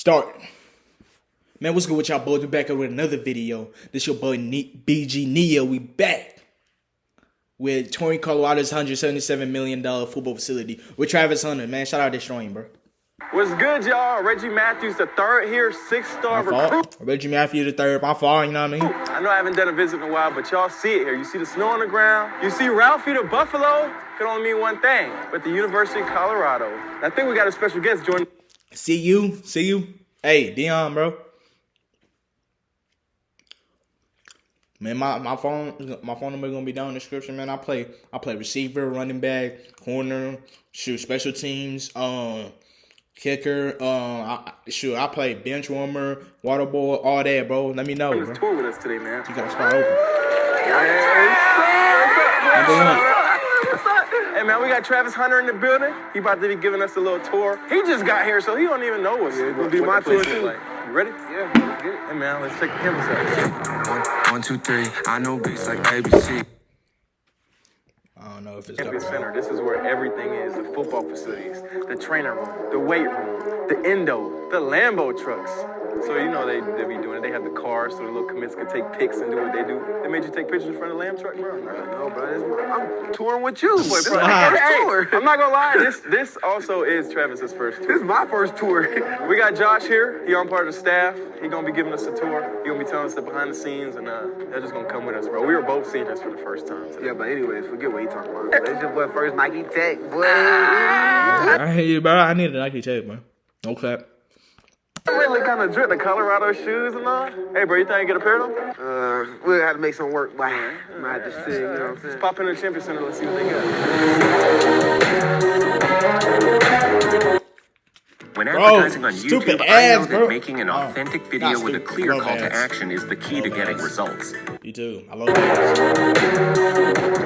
Start. Man, what's good with y'all boys? We back up with another video. This your boy ne- BG Neo. We back with touring Colorado's $177 million football facility with Travis Hunter. Man, shout out to Deestroying, bro. What's good, y'all? Reggie Matthews, the third here, six-star recruit. Reggie Matthews the third. My fault, you know what I mean? I know I haven't done a visit in a while, but y'all see it here. You see the snow on the ground. You see Ralphie the Buffalo. Can only mean one thing. But the University of Colorado. I think we got a special guest joining. See you. See you. Hey, Deion, bro. Man, my, my phone my phone number gonna be down in the description, man. I play I play receiver, running back, corner, shoot, special teams, um, kicker, um, I, shoot, I play bench warmer, water boy, all that, bro. Let me know, bro. tour with us today, man. You got a spot open. Number one. Hey man, we got Travis Hunter in the building. He about to be giving us a little tour. He just got here, so he don't even know what's Yeah, gonna what, be what my tour, too. like. You ready? Yeah, let's get it. Hey man, let's check the campus out. One, one, two, three. I know beats like ABC. I don't know if it's Campus copyright. Center. This is where everything is: the football facilities, the trainer room, the weight room, the endo, the Lambo trucks. So you know they they be doing it. They have the cars, so the little commits can take pics and do what they do. They made you take pictures in front of the Lamb truck, bro. No, bro, this, I'm touring with you, boy. This is Bro, my first tour. I'm not gonna lie. This this also is Travis's first tour. This is my first tour. We got Josh here. He on part of the staff. He gonna be giving us a tour. He gonna be telling us the behind the scenes, and uh, they're just gonna come with us, bro. We were both seeing this for the first time. today. yeah, but anyways, forget what he talking about. That's your boy first Nike Tech, boy. I hear you, bro. I need a Nike tape, man. No clap. Really kind of drip the Colorado shoes and all. Hey, bro, you think I can get a pair of them? Uh, we'll have to make some work, but I might have to see, you know what I'm saying? Let's pop in the Champion Center. Let's see what they got. When Bro, advertising on stupid YouTube, I know ads, that bro. making an Oh, authentic not video with a clear Love call to action is the key to getting ads. results. You too. I love that.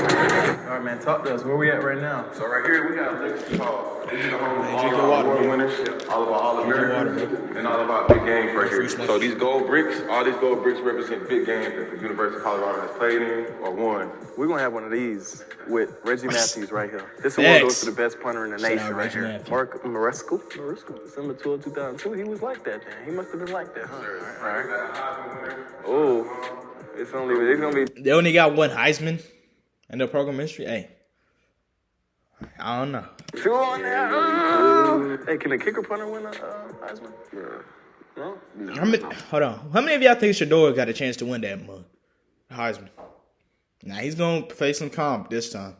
All right, man, talk to us. Where we at right now? So right here we got Legacy Hall. This is the home of all drink of our water, award bro. winners, all of our All Drink your water, Americans, and all of our big games right here. So these gold bricks, all these gold bricks represent big games that the University of Colorado has played in or won. We're gonna have one of these with Reggie Matthews right here. This Thanks. award goes to the best punter in the nation right Reggie here. Matthews. Mark Mariscal. Maresco. December 12, 2002. He was like that then. He must have been like that, huh? All right. Oh, it's only it's gonna be They only got one Heisman in the program history. Hey, I don't know. two on there. Oh. Hey, can the kicker punter win a uh, Heisman? No. How many? Hold on. How many of y'all think Shedeur got a chance to win that month? Heisman. Now he's gonna play some comp this time.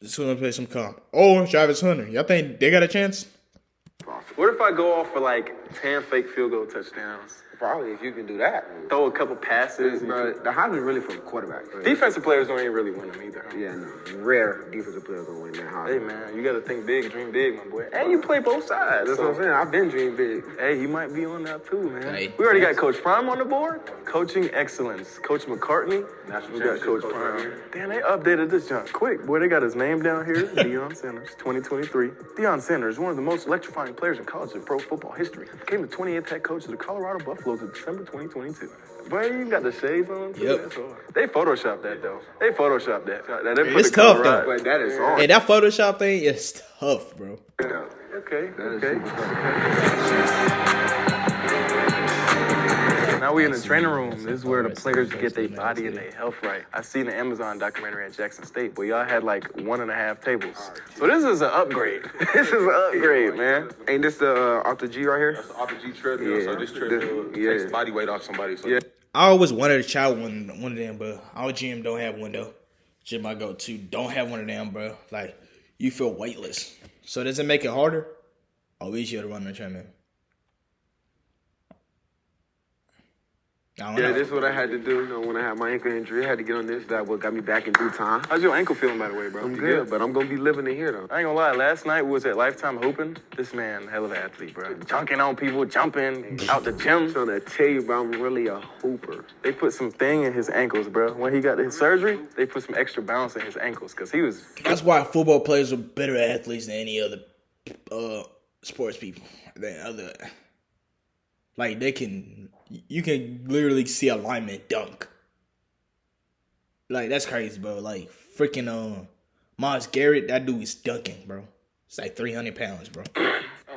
He's gonna play some comp. Or Travis Hunter. Y'all think they got a chance? What if I go off for like 10 fake field goal touchdowns? Probably if you can do that. Throw a couple passes. Bro, the Heisman really for the quarterback. Bro. Defensive players don't even really win them either. Yeah, no. Rare defensive players gonna win that Hey man, you gotta think big, dream big, my boy. And you play both sides. That's so- what I'm saying. I've been dreaming big. Hey, he might be on that too, man. Hey. we already got Coach Prime on the board. Coaching excellence. Coach McCartney. National we got Coach coach Prime. right here. Damn, they updated this junk quick. Boy, they got his name down here. Deion Sanders, 2023. Deion Sanders, one of the most electrifying players in college and pro football history. Became the 28th head coach of the Colorado Buffaloes in December 2022. Boy, you got the shades on. too. Yep. They photoshopped that though. They photoshopped that. That- they put It's the tough, though. But that is on. Hey, that Photoshop thing is tough, bro. Okay, That is okay. super. Now we in the training room. This is where the players get their body and their health right. I seen the Amazon documentary at Jackson State, but y'all had like one and a half tables. So this is an upgrade. this is an upgrade, man. Ain't this the uh, AlterG right here? That's off the G treadmill, so this treadmill This- yeah. takes body weight off somebody. So Yeah. I always wanted to try one one of them, but our gym don't have one though. Gym I go to don't have one of them, bro. Like you feel weightless. So does it make it harder or easier to run the treadmill? I don't Yeah, know. this is what I had to do. You know, when I had my ankle injury, I had to get on this. That what got me back in due time. How's your ankle feeling, by the way, bro? I'm You good, but I'm gonna be living in here though. I ain't gonna lie, last night was at Lifetime Hooping. This man, hell of an athlete, bro. Junking on people, jumping out the gym. I'm trying to tell you, bro, I'm really a hooper. They put some thing in his ankles, bro. When he got his surgery, they put some extra bounce in his ankles because he was That's why football players are better athletes than any other uh sports people. Than other like they can you can literally see a lineman dunk. Like that's crazy, bro. Like freaking um, Myles Garrett, that dude is dunking, bro. It's like three hundred pounds, bro.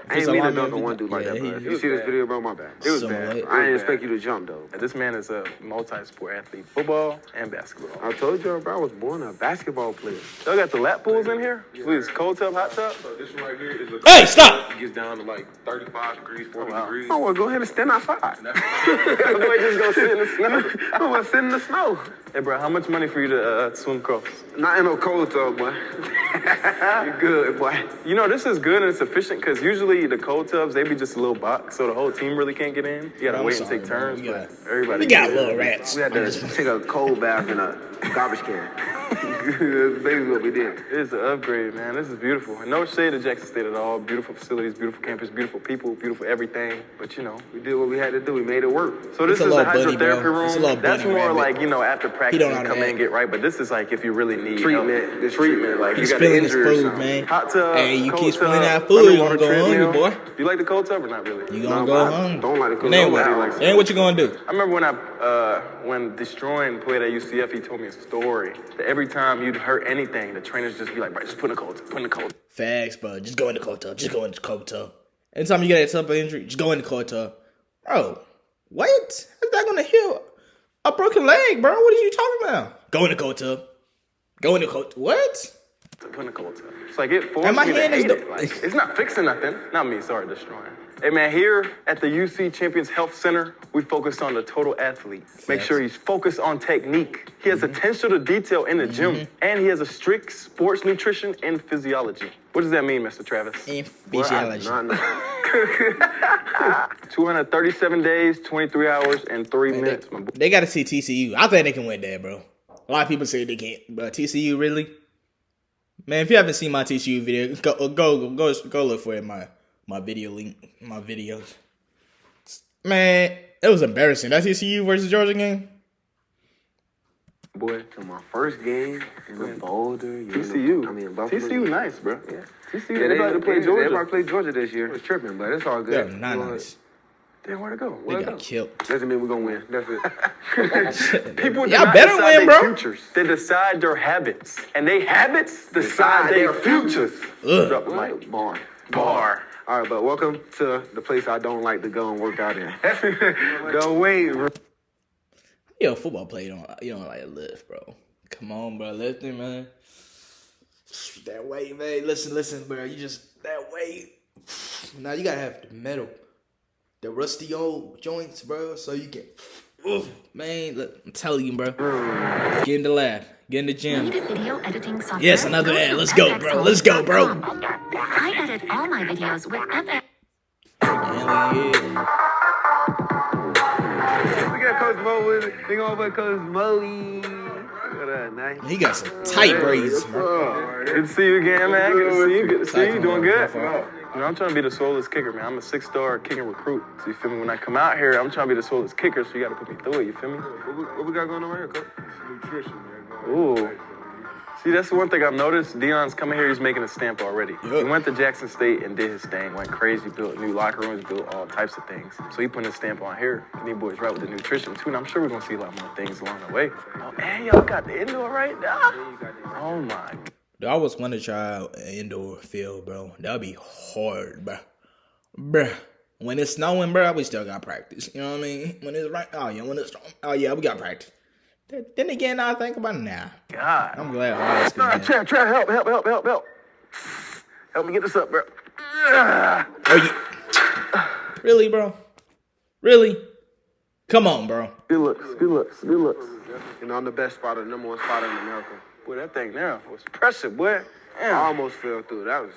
I ain't a mean to lineman dunk on one dude like yeah, that, he- bro. If he you see this video, bro, my bad. It was Somewhat. bad. It I didn't expect you to jump, though. This man is a multi-sport athlete, football and basketball. I told you, bro, I was born a basketball player. Y'all got the lap pools in here? Please, cold tub, hot tub? So this one right here is a. Hey, stop! It gets down to like 35 degrees, 40 wow. degrees. Oh, well, go ahead and stand outside. Boy, just go sit in the snow. I want to sit in the snow. Hey, bro, how much money for you to uh, swim across? Not in no cold tub, boy. you good, boy. You know, this is good and it's efficient because usually the cold tubs, they be just a little box, so the whole team really can't get in. You gotta I'm wait and take turns, We but got- everybody. We got little rats. We had to take a cold bath in a garbage can. That's basically what we did. It is an upgrade, man. This is beautiful. And no shade to Jackson State at all. Beautiful facilities, beautiful campus, beautiful people, beautiful everything. But you know, We did what we had to do. We made it work. so this It's a is the little bunny, bro. hydrotherapy room. It's a That's bunny more rabbit. like you know after practice you come in and get right. But this is like if you really need Treatment. help. This treatment. Like He's you got an spilling his or food, something. man. Hot tub. Hey, you keep spilling that food, you underwater gonna go hungry, treadmill. boy. You like the cold tub or not really? You gonna No, go but I hungry. don't like it 'cause It ain't nobody what, likes ain't what you gonna do. I remember when I uh, when deestroying played at UCF, he told me a story that every time you'd hurt anything, the trainers just be like, "Right, just put in the cold, tub, put in the cold." tub." Facts, bro. Just go in the cold tub. Just go in the cold tub. Anytime you get a of injury, just go in the cold tub. Bro, what? How's that gonna heal a broken leg, bro? What are you talking about? Go in the cold tub. Go in the cold. What? Put in the cold tub. It's like it forced And my me to hand is hate the- it. Like, it's not fixing nothing. Not me. Sorry, deestroying. Hey man, here at the UC Champions Health Center, we focus on the total athlete. Make Facts. sure he's focused on technique. He has mm-hmm. attention to detail in the gym, mm-hmm. and he has a strict sports nutrition and physiology. What does that mean, Mr. Travis? And Well, physiology. do 237 days, 23 hours, and three minutes, my boy. They gotta see TCU. I think they can win that, bro. A lot of people say they can't, but TCU really. Man, if you haven't seen my TCU video, go go go go look for it. in My my video link, my videos. Man, it was embarrassing. That TCU versus Georgia game. Boy, to my first game in Boulder. you know, TCU. I mean, Buffalo. TCU nice, bro. Yeah. TCU, Yeah, they about to play they, Georgia. Everybody played Georgia this year. It's tripping, but it's all good. They're not Well, nice. Damn, where'd it go? They Where'd it got go? killed. Doesn't mean we're gonna win. That's it. People Y'all not better decide win, their bro. Futures. They decide their habits, and they habits decide, their futures. Ugh. Drop the mic. Bar. Bar. All right, but welcome to the place I don't like to go and work out in. the weight room. Yo, football player, you don't you don't like to lift, bro. Come on, bro, lifting, man. That weight, man. Listen, listen, bro. You just that weight. Now you gotta have the metal, the rusty old joints, bro, so you can. Oof, man, look, I'm telling you, bro. Get in the lab, get in the gym. Video editing software? Yes, another Go ad. Let's go, bro. Let's go, bro. I edit all my videos with FX. Hell yeah. We got Coach Mo with it. Big on Coach Molly. Look at that, nice. He got some tight braids, bro. Good to see you again, man. Good to see you. Good to see you. Doing good. You know, I'm trying to be the swollest kicker, man. I'm a six-star kicking recruit. So you feel me? When I come out here, I'm trying to be the swollest kicker. So you got to put me through it. You feel me? What we, what we got going on right here, Coach? Nutrition, man. Ooh. See, that's the one thing I've noticed. Deion's coming here, he's making a stamp already. He went to Jackson State and did his thing, went crazy, built new locker rooms, built all types of things. So he putting his stamp on here. And these boys right with the nutrition too, and I'm sure we're gonna see a lot more things along the way. Oh, and y'all got the indoor right now. Oh my. Dude, I always want to try out an indoor field, bro. That'd be hard, bro. Bruh. When it's snowing, bro, we still got practice. You know what I mean? When it's right, oh yeah, when it's oh yeah, we got practice. Then- Then again, I think about it now. God. I'm glad I was Nah, Trap, trap, help, help, help, help, help. Help me get this up, bro. Oh, you, really, bro? Really? Come on, bro. Good looks, good looks, good looks. You know, I'm the best spotter, number one spotter in America. Boy, that thing there was pressure, boy. I almost fell through. That was.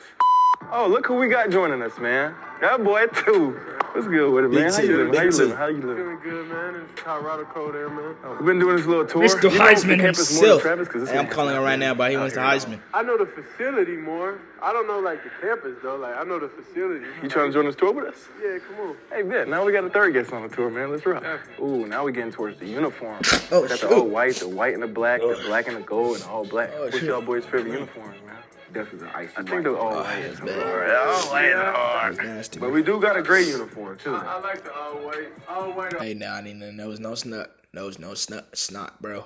Oh, look who we got joining us, man. That boy too. What's good with it, man? Big How you two, living? How you big living? How you living? Feeling good, man. It's Colorado cold there, man. We've been doing this little tour. Mr. You Heisman the campus more than himself. Travis, 'cause this Hey, I'm calling him right now, but he wants the Heisman. I know the facility more. I don't know like the campus though. Like I know the facility. You trying to join this tour with us? Yeah, come on. Hey, bet. Now we got a third guest on the tour, man. Let's rock. Ooh, now we getting towards the uniform. Oh, got the shoot. all white, the white and the black, the oh. black and the gold, and all black. Oh, What's shoot. y'all boys' favorite uniform, man? Definitely the icy I think white. they're all Oh, white. that's bad. All white and hard. That's nasty. But we do got a gray uniform, too. I like the all white. All white, Hey, nah, I need to know no snot. No, no snot, snot, bro.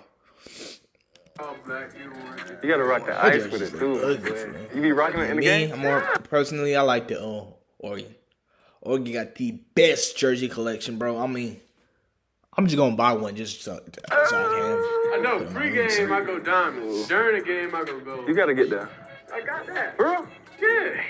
all black. You gotta rock the ice with it look too. ugly, You be rocking it in the Me, game? I'm more personally. I like the uh, Oregon. Oregon got the best jersey collection, bro. I mean, I'm just gonna buy one just so, so I can. I know. Pre-game, I go diamond. During the game, I go gold. You gotta get that. I got that. Bro, Yeah.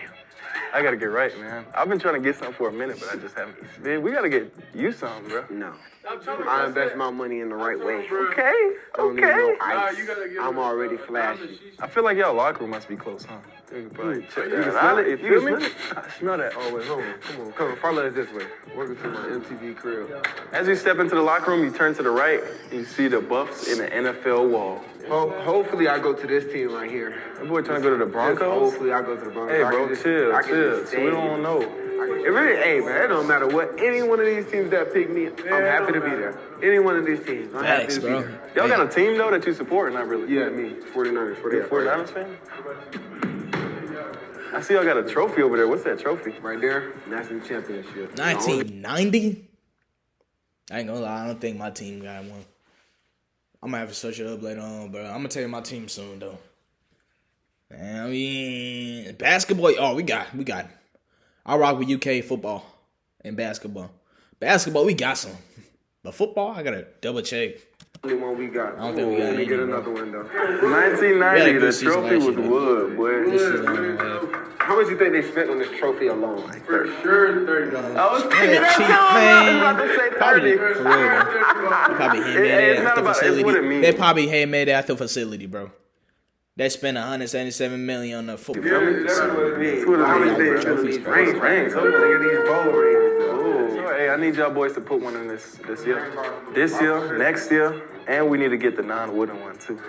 I gotta get right, man. I've been trying to get something for a minute, but I just haven't. Man, we gotta get you something, bro. No. I'm telling you, I I invest my money in the right way. Okay, I don't need no okay. Nah, ice. you gotta get I'm already flashy. I feel like y'all locker room must be close, huh? You can probably check You that can out. smell it? You You feel can me? smell I smell that. Oh, wait, hold on. Come on. Come on. Follow us this way. Welcome to my MTV crib. As you step into the locker room, you turn to the right, you see the Buffs in the NFL wall. Ho- hopefully, I go to this team right here. That boy trying to go to the Just Broncos. Hopefully, I go to the Broncos. Hey, I bro, can just- chill, I can chill. just So we stay. don't know. It really, hey man, it don't matter what any one of these teams that pick me, I'm happy to be there. Any one of these teams, I'm happy Facts, to be there. Y'all got a team though that you support, not really. Yeah, me, 49ers. You a 49ers fan? I see y'all got a trophy over there. What's that trophy? Right there, national championship. 1990. I ain't gonna lie, I don't think my team got one. I'm gonna have to search it up later on, bro. I'm gonna tell you my team soon though. Man, I mean, basketball. Oh, we got, we got. I rock with UK football and basketball. Basketball, we got some, but football, I gotta double check. Only one we got. I don't think we got Let me any, get bro. another one though. 1990. The trophy was wood, boy. This is, How much you think they spent on this trophy alone? For sure, thirty dollars. I was thinking Yeah, that cheap, too. I was about to say Probably for real, bro. Probably handmade It- it's it at the about- facility. what. They probably handmade it at the facility, bro. They spent 177 million on the football. That's what it means. what it How means, much they bro. spent on these Trophies, rings? rings. Look at these bowl rings. Ooh. So, hey, I need y'all boys to put one in this this year. This year, next year, and we need to get the non-wooden one too.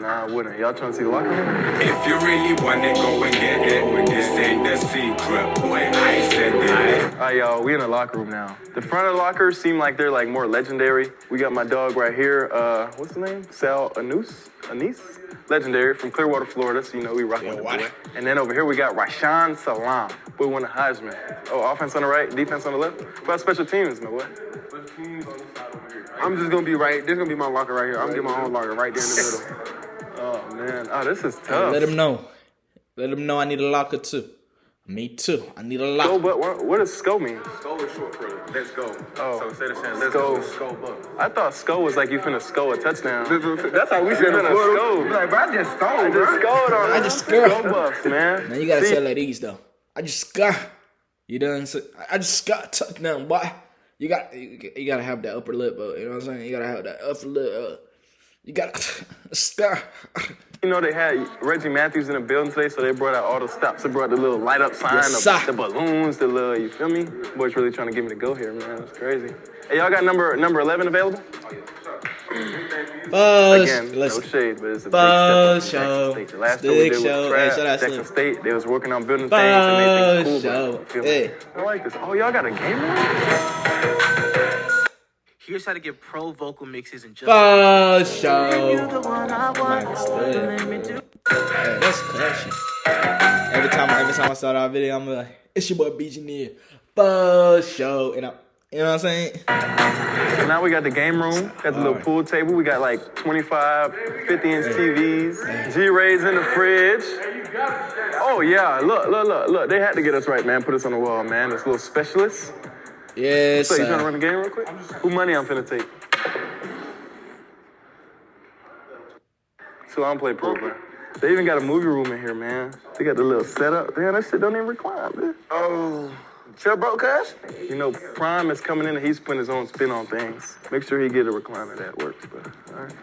Non-wooden. Y'all trying to see the locker room? If you really want it, go and get it. This ain't the secret, boy. I said it. All right, y'all, we in the locker room now. The front of the lockers seem like they're like more legendary. We got my dog right here. Uh, what's his name? Sal Anus? Anise? Legendary from Clearwater, Florida. So you know we rock with the boy. And then over here we got Rashaan Salaam. Boy won the Heisman. Oh, offense on the right, defense on the left. What about special teams, my boy? I'm just gonna be right. This gonna be my locker right here. I'm gonna get my own locker right there in the middle. Oh man, oh this is tough. let him know. Let him know I need a locker too. Me too. I need a Go, locker. but what, what does SCO mean? Skull is short for let's go. Oh. So instead of saying let's Skull. go, skull buck. I thought SCO was like you finna SCO a touchdown. That's how we said You in finna Florida. SCO. Be Like, but I just stole, I bro. just SCO'd on I just scored. SCO buffs, man. Man, you gotta See, tell like these though. I just got. You done? say- I just got touchdown, boy. You got you, you gotta have that upper lip, uh, you know what I'm saying? You gotta have that upper lip. Uh, you gotta scar. You know they had Reggie Matthews in the building today, so they brought out all the stops. They brought the little light up sign, Yes, the, the balloons, the little. You feel me? Boys really trying to get me to go here, man. That's crazy. Hey, y'all got number number eleven available? Fuzz. Again, Listen. no shade, but it's a big step up show. Texas State. The last Big two we did show. was Hey, trash. Texas Slim. State, they was working on building things and made things cool. show. but I feel Hey. me? I like this. Oh, y'all got a game room? Here's how to get pro vocal mixes and just Fuzz show. Hey, that's clashing. Every time, every time I start our video, I'm like, "It's your boy BG Neo." Fuzz show, and I, you know what I'm saying? So now we got the game room, got the little Alright. pool table. We got like 25, 50 inch TVs, G Rays in the fridge. Oh yeah, look, look, look, look. They had to get us right, man. Put us on the wall, man. This little specialist. Yes. So you trying to run the game real quick? Who money I'm finna take? So I don't play pool, bro. They even got a movie room in here, man. They got the little setup. Damn, that shit don't even recline, man. Oh, chill, bro, cuz. You know, Prime is coming in and he's putting his own spin on things. Make sure he get a recliner that works, bro. All right.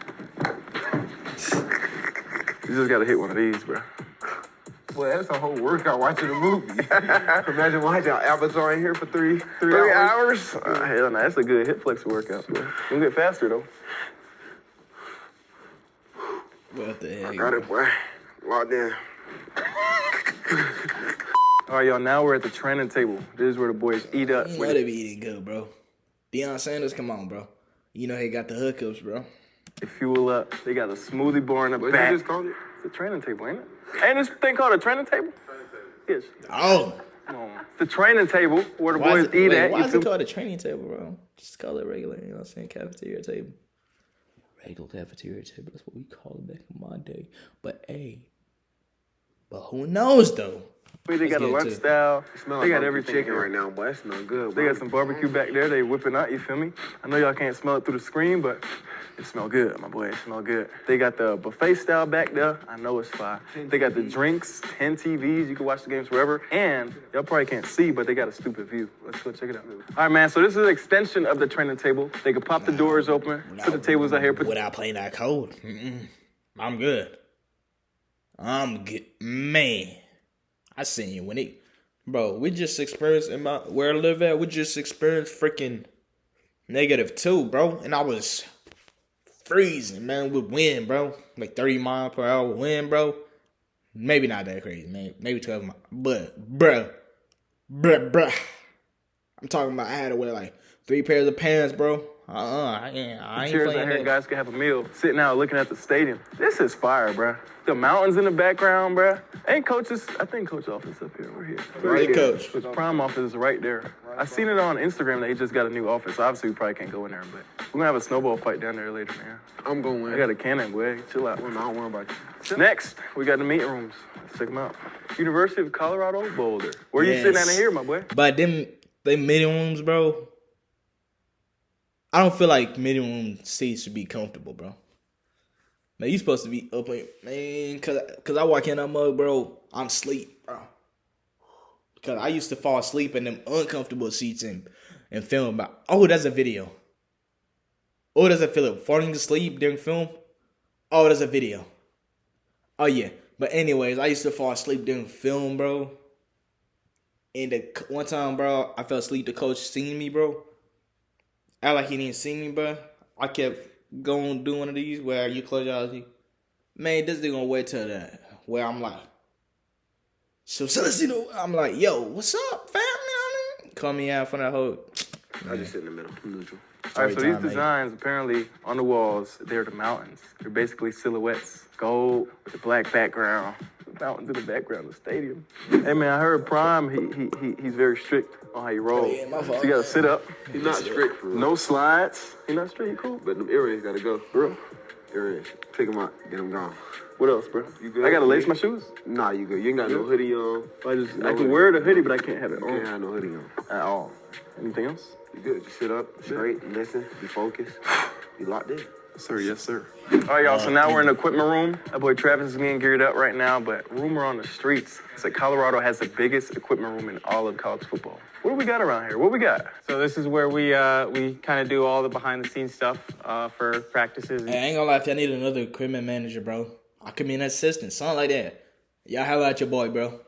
You just gotta hit one of these, bro. Well, that's a whole workout watching a movie. Imagine watching Avatar in here for three, three, Three hours. hours? Uh, hell no, that's a good hip flex workout, bro. You get faster though. What the heck? Got it, boy. Locked in. All right, y'all. Now we're at the training table. This is where the boys eat up. You know they be eating good, bro. Deion Sanders, come on, bro. You know he got the hookups, bro. They fuel up. They got a smoothie bar in the What back. you just called it? It's a training table, ain't it? Ain't this thing called a training table? Yes. Oh, Come. The training table where the why boys it, eat wait, at. why is feel- it called a training table, bro? Just call it regular, you know what I'm saying? Cafeteria table. Regular cafeteria table. That's what we call it back in my day. But hey, But who knows though? They got a get lunch to style. They got every chicken right now, boy. That smell good. They got some barbecue back there. They whipping out. You feel me? I know y'all can't smell it through the screen, but it smell good, my boy. It smell good. They got the buffet style back there. I know it's fire. They got the drinks, 10 TVs. You can watch the games wherever. And y'all probably can't see, but they got a stupid view. Let's go check it out. All right, man. So this is an extension of the training table. They can pop the doors open, put the tables out here. Put without playing that code. Mm-mm. I'm good. I'm good, man. I seen you when it, bro. We just experienced in my where I live at. We just experienced freaking negative two, bro, and I was freezing, man, with wind, bro, like thirty mile per hour wind, bro. Maybe not that crazy, man. Maybe twelve mile, but bruh, bruh, bruh. I'm talking about I had to wear like three pairs of pants, bro. Uh, uh I ain't, I ain't chairs out playing here, that. guys can have a meal, sitting out looking at the stadium. This is fire, bruh. The mountains in the background, bruh. Ain't coaches, I think coach office up here. We're here. Right, here. coach. His prime office is right there. I seen it on Instagram that he just got a new office. Obviously, we probably can't go in there, but we're gonna have a snowball fight down there later, man. I'm going to win. I got a cannon, boy. Chill out. I don't worry about you. Next, we got the meeting rooms. Let's check them out. University of Colorado Boulder. Where you sitting at Yes. in here, my boy? By them they meeting rooms, bro. I don't feel like room seats should be comfortable, bro. Man, you supposed to be up in man, cause cause I walk in that mug, bro. I'm asleep, bro. Cause I used to fall asleep in them uncomfortable seats and and film about. Oh, that's a video. Oh, does it feel like falling asleep during film? Oh, there's a video. Oh yeah. But anyways, I used to fall asleep during film, bro. And the one time, bro, I fell asleep. The coach seen me, bro. Act like he didn't see me, bro. I kept going do one of these where you close your eyes. you- Man, this nigga gonna wait till that where I'm like, so Celestino, I'm like, yo, what's up, fam? You know I mean? Call me out for that whole. I just sit in the middle. Neutral. All right, so Story these time, mate. designs apparently on the walls, they're the mountains. They're basically silhouettes, gold with the black background. Mountains in the background of the stadium. Hey man, I heard Prime. He he, he he's very strict on how you roll. Oh, yeah, my so you gotta sit up, He's not strict no slides. He not strict. You cool? But them earrings gotta go. Bro, Earrings. Take them out. Get them gone. what else, bro? You good? I gotta lace my shoes. Nah, you good. You ain't got no hoodie on. I just No I can hoodie. wear the hoodie, but I can't have it You can't have no hoodie on. at all. Anything else? You good. Just sit up, straight, listen, be focused. Be locked in. Sir, yes, sir. All right, y'all. So now we're in the equipment room. That boy Travis is getting geared up right now, but rumor on the streets is that Colorado has the biggest equipment room in all of college football. What do we got around here? What we got? So this is where we uh, we kind of do all the behind the scenes stuff uh, for practices. Hey, I ain't gonna lie, if y'all need another equipment manager, bro, I could be an assistant, something like that. Y'all have at your boy, bro.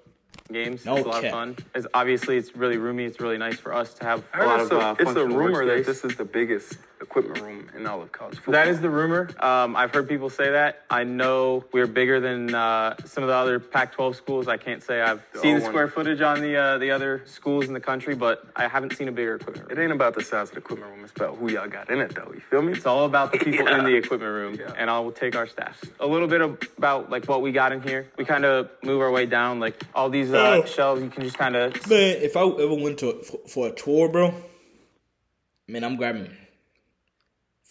games. No it's a lot cap. of fun. It's obviously it's really roomy. It's really nice for us to have I a heard lot it's of a, uh, it's a rumor that this is the biggest equipment room in all of college football. That is the rumor. Um, I've heard people say that. I know we're bigger than uh, some of the other Pac-12 schools. I can't say I've seen the square one. footage on the uh, the other schools in the country, but I haven't seen a bigger equipment room. It ain't about the size of the equipment room. It's about who y'all got in it, though. You feel me? It's all about the people in the equipment room, Yeah. and I'll take our staff. A little bit about like what we got in here. We kind of move our way down, like all these uh, Oh. shelves. You can just kind of Man, if I ever went to for, for a tour, bro, man, I'm grabbing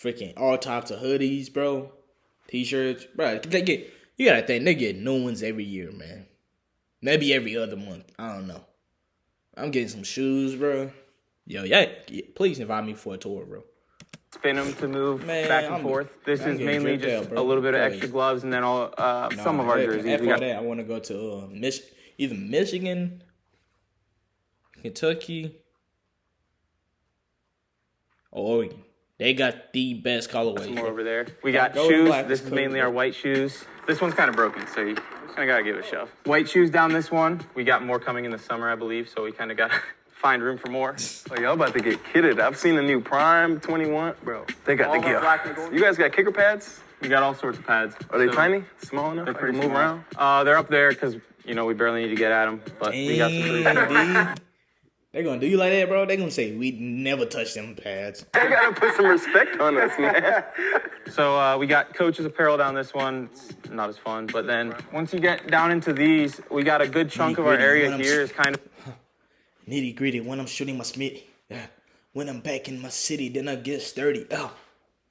freaking all types of hoodies, bro, t-shirts, bro. They get you gotta think they get new ones every year, man. Maybe every other month. I don't know. I'm getting some shoes, bro. Yo, yeah, please invite me for a tour, bro. spin them to move Man, back and I'm- forth. This I'm is mainly just out, a little bit of extra gloves, and then all uh, some of our jerseys. After got- that, I want to go to uh, Mich- either Michigan, Kentucky, or Oregon. They got the best colorways. some more over there. We got Go shoes. black, This is mainly our white shoes. This one's kind of broken, so you kind of gotta give it a shove. White shoes down this one. We got more coming in the summer, I believe, so we kind of gotta find room for more. Oh, y'all about to get kitted. I've seen the new Prime 21. Bro, they got All the of gear. black and gold. You guys got kicker pads? We got all sorts of pads. Are they So tiny? Small enough? They're I pretty can move small. around? Uh, they're up there because you know we barely need to get at them, but we got some. pretty- Damn, gonna do you like that, bro? They're gonna say we never touch them pads. They gotta put some respect on us, man. So uh, we got coaches apparel down this one. It's not as fun, but then once you get down into these, we got a good chunk of our Nitty-gritty, area when I'm here s- is kind of Nitty gritty when I'm shooting my Smith. Yeah. When I'm back in my city, then I get sturdy. Oh,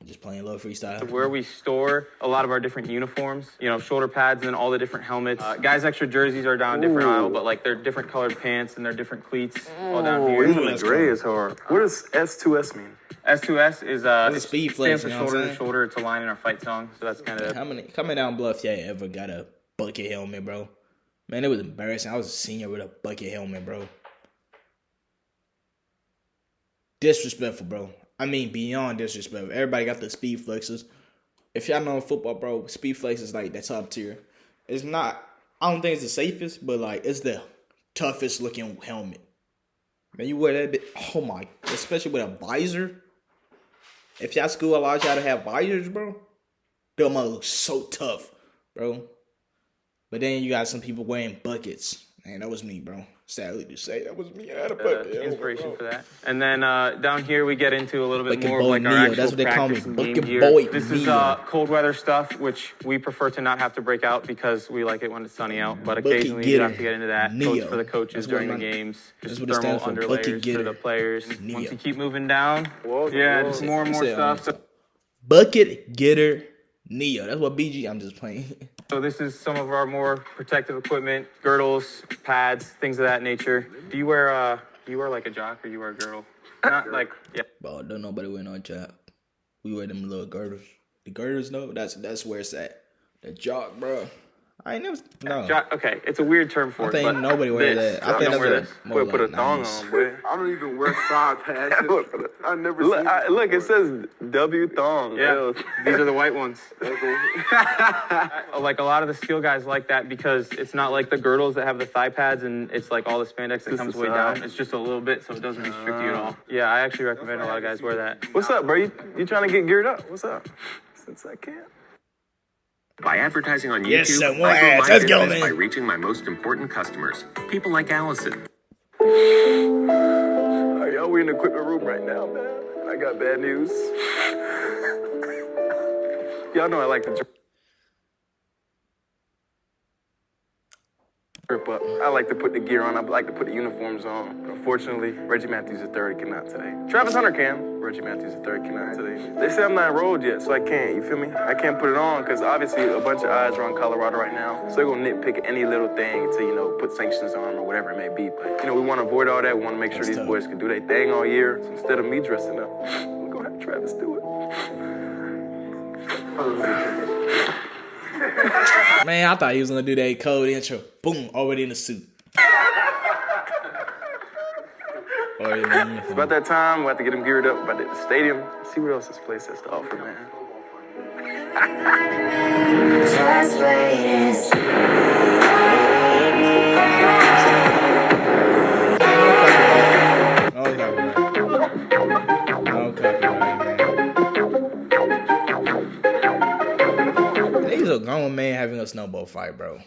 Just playing a little freestyle. where we store a lot of our different uniforms, you know, shoulder pads and then all the different helmets. Uh, guys' extra jerseys are down a different aisle, but like they're different colored pants and they're different cleats all down Oh, here. even the gray is hard. What does S2S mean? S2S is uh, It's it speed flex, stands for you know what I'm shoulder to shoulder. It's a line in our fight song, so that's kind of How many coming down bluff y'all ever got a bucket helmet, bro? Man, it was embarrassing. I was a senior with a bucket helmet, bro. Disrespectful, bro. I mean, beyond disrespectful. Everybody got the speed flexes. If y'all know football, bro, speed flex is like the top tier. It's not. I don't think it's the safest, but like it's the toughest looking helmet. Man, you wear that bit. Oh my, especially with a visor. If y'all school allows y'all to have visors, bro, them mother look so tough, bro. But then you got some people wearing buckets. Man, that was me, bro. Sadly to say, that was me. I had a uh, bucket. inspiration for that. And then uh, down here we get into a little bit Bucket more of boy like our actual that's what they call me, practice and game Bucket gear. boy This is uh, cold weather stuff, which we prefer to not have to break out because we like it when it's sunny out. But Bucket occasionally you have to get into that. Neo. Coach for the coaches That's during the my- games. that's Just what it thermal stands for, bucket underlayers for the players. Neo. Once you keep moving down, Whoa, yeah, whoa. just more and more Say it one stuff. Bucket getter Neo. That's what BG. I'm just playing. so this is some of our more protective equipment: girdles, pads, things of that nature. Do you wear uh? Do you wear like a jock or you wear a girdle? Not like yeah. Bro, don't nobody wear no jock. We wear them little girdles. The girdles no, that's that's where it's at. The jock, bro. I ain't never. No. Jock, okay, it's a weird term for I it. think but nobody wear this, that. I y'all think don't that's wear a this. more Boy, put a thong 90s. on, boy. I don't even wear side patches. I never Look, seen I, look, it says W thong. Yeah, these are the white ones. like a lot of the steel guys like that because it's not like the girdles that have the thigh pads and it's like all the spandex that Just comes way down. It's just a little bit, so it doesn't restrict you at all. Uh-huh. Yeah, I actually recommend a lot of guys wear that. What's up, bro? You, you trying to get geared up? What's up? Since I can't. By advertising on YouTube, Yes, sir. I grow ads. my Let's business man. by reaching my most important customers, people like Allison. All right, y'all, we in the equipment room right now, man. I got bad news. y'all know I like to up. I like to put the gear on. I like to put the uniforms on. But unfortunately, Reggie Matthews III cannot today. Travis Hunter can. Reggie Matthews III cannot today. They say I'm not enrolled yet, so I can't. You feel me? I can't put it on because obviously a bunch of eyes are on Colorado right now. So they're gonna nitpick any little thing to you know put sanctions on or whatever it may be. But you know we want to avoid all that. We want to make sure That's these tough. boys can do their thing all year. So instead of me dressing up, we're gonna have Travis do it. Man, I thought he was gonna do that code intro. Boom, already in the suit. Already in the It's about that time. We have to get him geared up. About the stadium. See what else this place has to offer, man. No man. He's a grown man having a snowball fight, bro.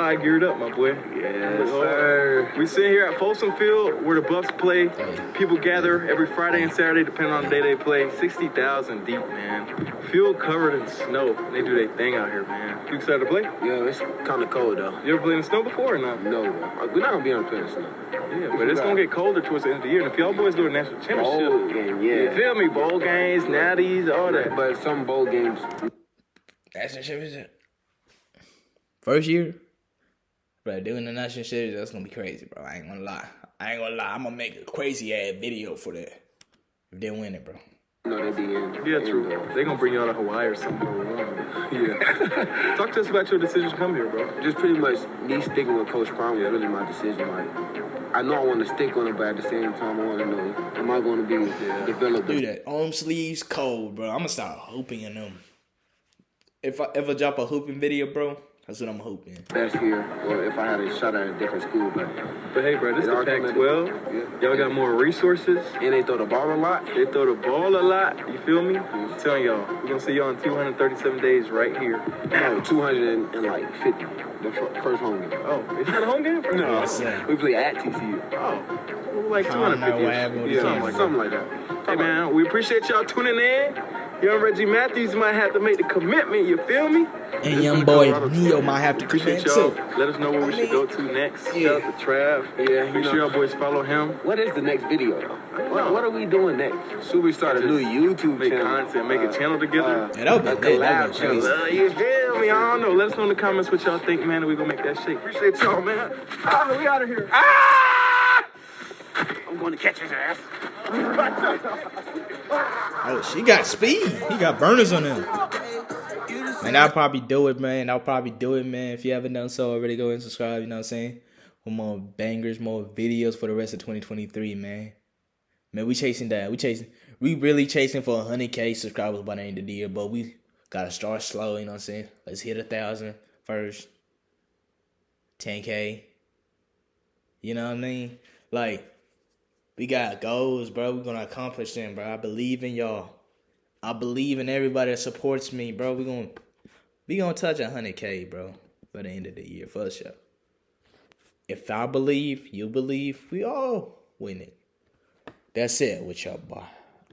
I geared up, my boy. Yes, sir. We sit here at Folsom Field where the Buffs play. People gather every Friday and Saturday, depending on the day they play. 60,000 deep, man. Field covered in snow. They do their thing out here, man. You excited to play? Yeah, it's kind of cold though. You ever played in snow before or not? No, uh, we're not gonna be on the plane snow. Yeah, but it's gonna get colder towards the end of the year. And if y'all boys go to national championship, Bowl game, you yeah. feel me? Bowl games, natties, all that. But some bowl games, National championship. First year, bro. Doing the national series, that's gonna be crazy, bro. I ain't gonna lie. I ain't gonna lie. I'm gonna make a crazy ass video for that. If they win it, bro. no, they be. Yeah, in true. the- They gonna bring y'all to Hawaii or something. Oh, yeah. Talk to us about your decision to come here, bro. Just pretty much me sticking with Coach Prime was really my decision. Like, I know I want to stick on it, but at the same time, I want to know am I going to be developed? Do that. Arm sleeves cold, bro. I'm gonna start hooping in them. If I ever drop a hooping video, bro, that's what I'm hoping. best here, or if I had a shot at a different school, but But hey, bro, this is all come at Pac-12. it. Y'all got more resources. and they throw the ball a lot. They throw the ball a lot. You feel me? Mm-hmm. I'm telling y'all, we're gonna see y'all in 237 days right here. No, 250. The fir- first home game. Oh, it's not a home game? No, sir. we play at TCU. Oh, like I 250. what happened with the yeah, camera. something like that. Something like that. Hey man, we appreciate y'all tuning in. Young Reggie Matthews might have to make the commitment. You feel me? And young boy Neo might have to commit too. Let us know where we should go to next. Yeah. Shout out to Trav. Yeah, you Make know. sure y'all boys follow him. What is the next video though? What, what are we doing next? Should we start a new YouTube Make channel? content, make a channel together. Yeah, that would be a lit. That collab would be channel. crazy. Uh, you feel me? I don't know. Let us know in the comments what y'all think, man, and we gonna make that shake. Appreciate y'all, man. Ah, we out of here. Ah! I'm going to catch his ass. Oh, she got speed. He got burners on him. Man, I'll probably do it, man. I'll probably do it, man. If you haven't done so already, go and subscribe. You know what I'm saying? For more bangers, more videos for the rest of 2023, man. Man, we chasing that. We chasing. We really chasing for 100k subscribers by the end of the year, but we gotta start slow. You know what I'm saying? Let's hit a thousand first. 10k. You know what I mean? Like, we got goals, bro. We're gonna accomplish them, bro. I believe in y'all. I believe in everybody that supports me, bro. We gonna we gonna touch hundred k, bro, by the end of the year for sure. If I believe, you believe, we all win it. That's it with y'all, boy.